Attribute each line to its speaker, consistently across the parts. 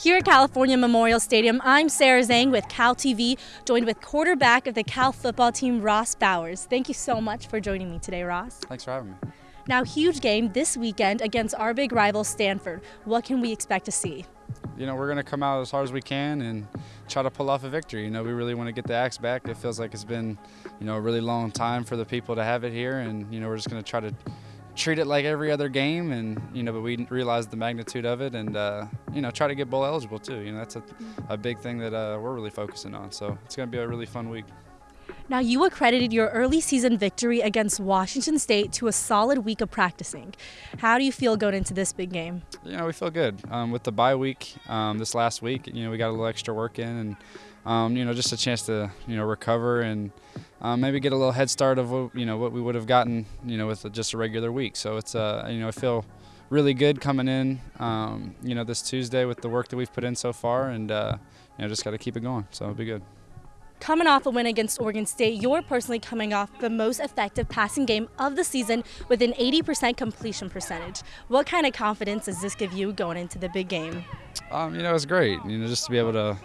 Speaker 1: Here at California Memorial Stadium, I'm Sarah Zhang with Cal TV, joined with quarterback of the Cal football team, Ross Bowers. Thank you so much for joining me today, Ross.
Speaker 2: Thanks for having me.
Speaker 1: Now, huge game this weekend against our big rival, Stanford. What can we expect to see?
Speaker 2: You know, we're going to come out as hard as we can and try to pull off a victory. You know, we really want to get the Axe back. It feels like it's been, you know, a really long time for the people to have it here, and, you know, we're just going to try to treat it like every other game, and you know, but we realize the magnitude of it, and uh, you know, try to get bowl eligible too. You know, that's a, a big thing that uh, we're really focusing on. So it's going to be a really fun week.
Speaker 1: Now, you accredited your early season victory against Washington State to a solid week of practicing. How do you feel going into this big game?
Speaker 2: You know, we feel good. Um, with the bye week um, this last week, you know, we got a little extra work in and, um, you know, just a chance to, you know, recover and um, maybe get a little head start of, what, you know, what we would have gotten, you know, with just a regular week. So it's, uh, you know, I feel really good coming in, um, you know, this Tuesday with the work that we've put in so far and, uh, you know, just got to keep it going. So it'll be good.
Speaker 1: Coming off a win against Oregon State, you're personally coming off the most effective passing game of the season with an 80% completion percentage. What kind of confidence does this give you going into the big game?
Speaker 2: Um, you know, it's great. You know, just to be able to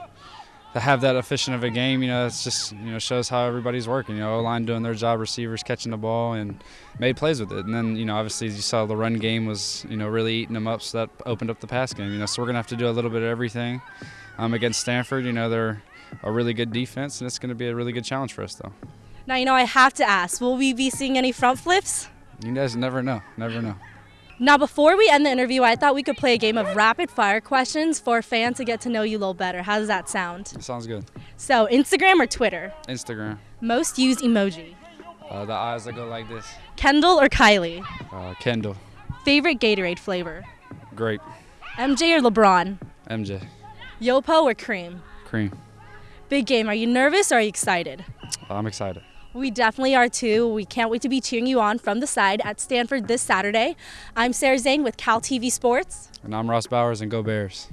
Speaker 2: to have that efficient of a game, you know, it's just you know shows how everybody's working. You know, O line doing their job, receivers catching the ball and made plays with it. And then you know, obviously, you saw, the run game was you know really eating them up, so that opened up the pass game. You know, so we're gonna have to do a little bit of everything um, against Stanford. You know, they're a really good defense, and it's going to be a really good challenge for us, though.
Speaker 1: Now, you know, I have to ask will we be seeing any front flips?
Speaker 2: You guys never know. Never know.
Speaker 1: Now, before we end the interview, I thought we could play a game of rapid fire questions for fans to get to know you a little better. How does that sound?
Speaker 2: It sounds good.
Speaker 1: So, Instagram or Twitter?
Speaker 2: Instagram.
Speaker 1: Most used emoji?
Speaker 2: Uh, the eyes that go like this.
Speaker 1: Kendall or Kylie?
Speaker 2: Uh, Kendall.
Speaker 1: Favorite Gatorade flavor?
Speaker 2: Grape.
Speaker 1: MJ or LeBron?
Speaker 2: MJ.
Speaker 1: Yopo or Cream?
Speaker 2: Cream.
Speaker 1: Big game. Are you nervous or are you excited?
Speaker 2: I'm excited.
Speaker 1: We definitely are too. We can't wait to be cheering you on from the side at Stanford this Saturday. I'm Sarah Zhang with Cal TV Sports.
Speaker 2: And I'm Ross Bowers and Go Bears.